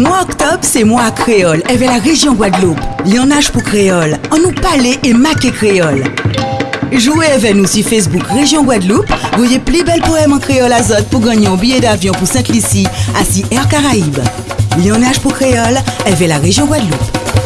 Mois octobre, c'est mois créole, avec la région Guadeloupe. Lionnage pour créole, on nous parler et maquer créole. Jouez avec nous sur Facebook Région Guadeloupe. Voyez plus belle poème en créole azote pour gagner un billet d'avion pour Saint-Lucie, assis Air Caraïbes. Lionnage pour créole, avec la région Guadeloupe.